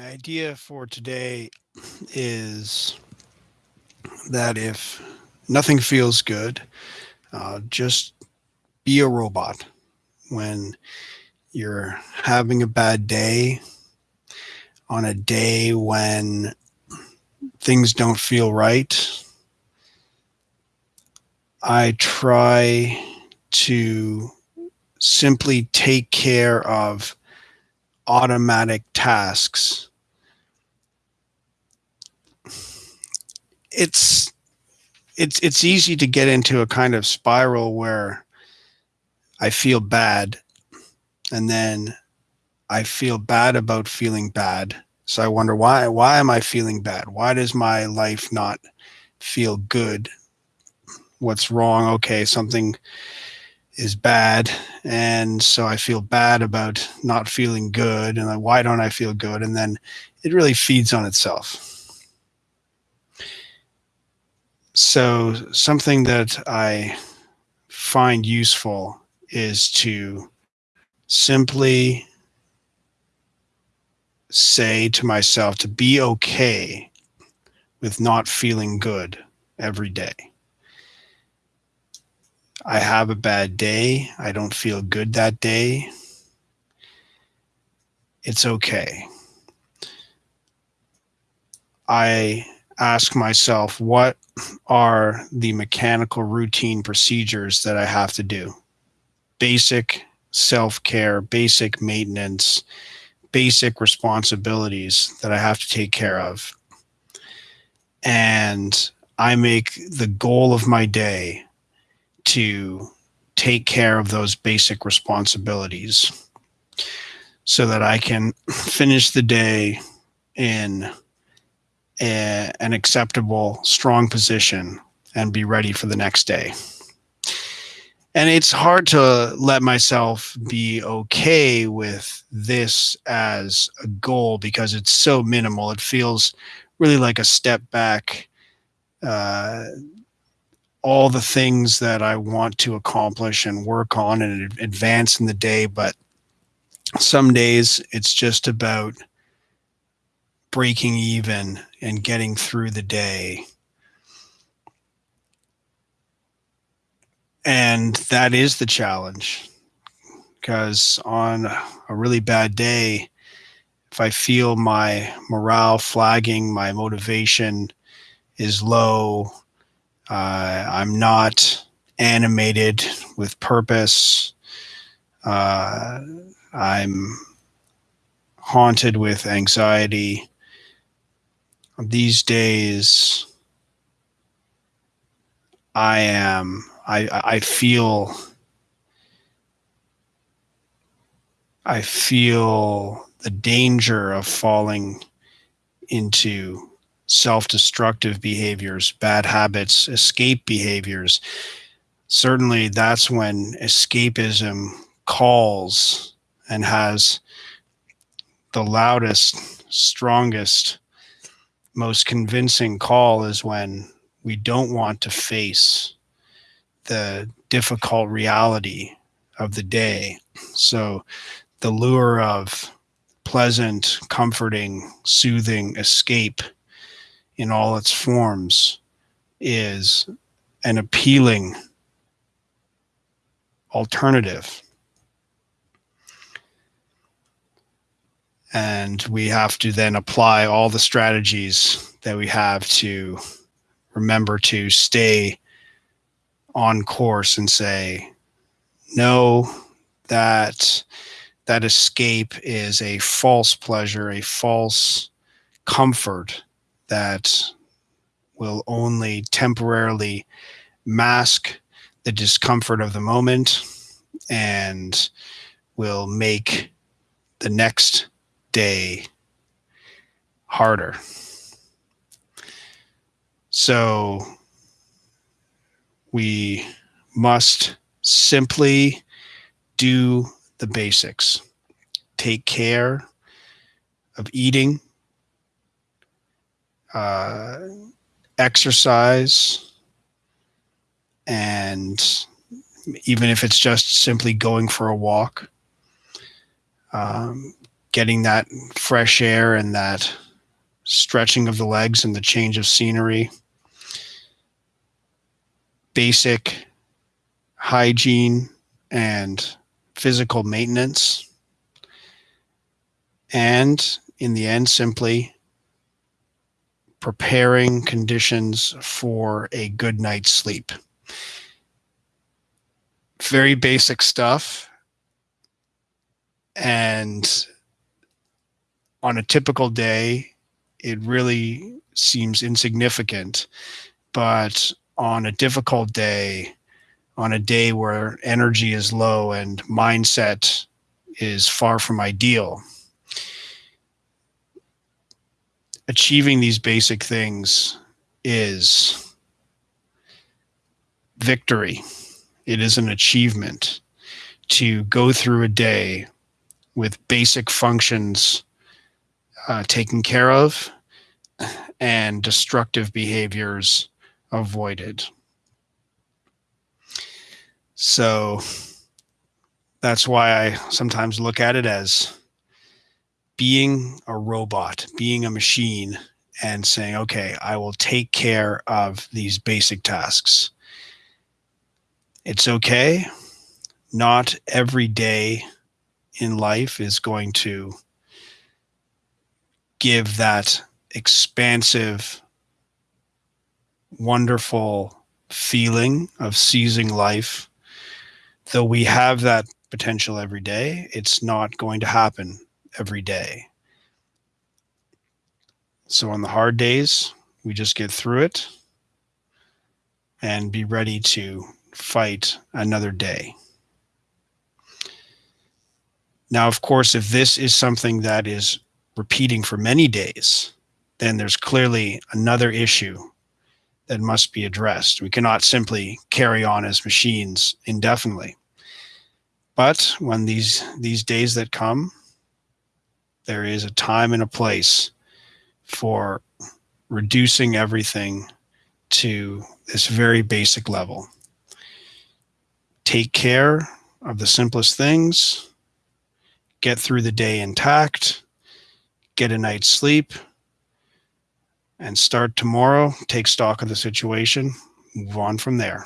My idea for today is that if nothing feels good, uh, just be a robot. When you're having a bad day, on a day when things don't feel right, I try to simply take care of automatic tasks. It's it's it's easy to get into a kind of spiral where I feel bad and then I feel bad about feeling bad. So I wonder why why am I feeling bad? Why does my life not feel good? What's wrong? Okay, something is bad and so i feel bad about not feeling good and like why don't i feel good and then it really feeds on itself so something that i find useful is to simply say to myself to be okay with not feeling good every day I have a bad day. I don't feel good that day. It's okay. I ask myself, what are the mechanical routine procedures that I have to do? Basic self care, basic maintenance, basic responsibilities that I have to take care of. And I make the goal of my day to take care of those basic responsibilities so that I can finish the day in a, an acceptable, strong position and be ready for the next day. And it's hard to let myself be okay with this as a goal because it's so minimal. It feels really like a step back uh, all the things that I want to accomplish and work on and advance in the day. But some days it's just about breaking even and getting through the day. And that is the challenge because on a really bad day, if I feel my morale flagging, my motivation is low, uh, I'm not animated with purpose. Uh, I'm haunted with anxiety. These days, I am, I, I feel, I feel the danger of falling into self destructive behaviors, bad habits, escape behaviors. Certainly, that's when escapism calls and has the loudest, strongest, most convincing call is when we don't want to face the difficult reality of the day. So, the lure of pleasant, comforting, soothing escape in all its forms is an appealing alternative. And we have to then apply all the strategies that we have to remember to stay on course and say, no, that that escape is a false pleasure, a false comfort that will only temporarily mask the discomfort of the moment and will make the next day harder. So we must simply do the basics. Take care of eating, uh, exercise and even if it's just simply going for a walk um, getting that fresh air and that stretching of the legs and the change of scenery, basic hygiene and physical maintenance, and in the end, simply preparing conditions for a good night's sleep. Very basic stuff. And on a typical day, it really seems insignificant. But on a difficult day, on a day where energy is low and mindset is far from ideal, achieving these basic things is victory. It is an achievement to go through a day with basic functions uh, taken care of and destructive behaviors avoided. So that's why I sometimes look at it as being a robot, being a machine, and saying, okay, I will take care of these basic tasks. It's okay. Not every day in life is going to give that expansive, wonderful feeling of seizing life. Though we have that potential every day, it's not going to happen every day. So on the hard days, we just get through it and be ready to fight another day. Now, of course, if this is something that is repeating for many days, then there's clearly another issue that must be addressed. We cannot simply carry on as machines indefinitely. But when these these days that come there is a time and a place for reducing everything to this very basic level. Take care of the simplest things, get through the day intact, get a night's sleep, and start tomorrow, take stock of the situation, move on from there.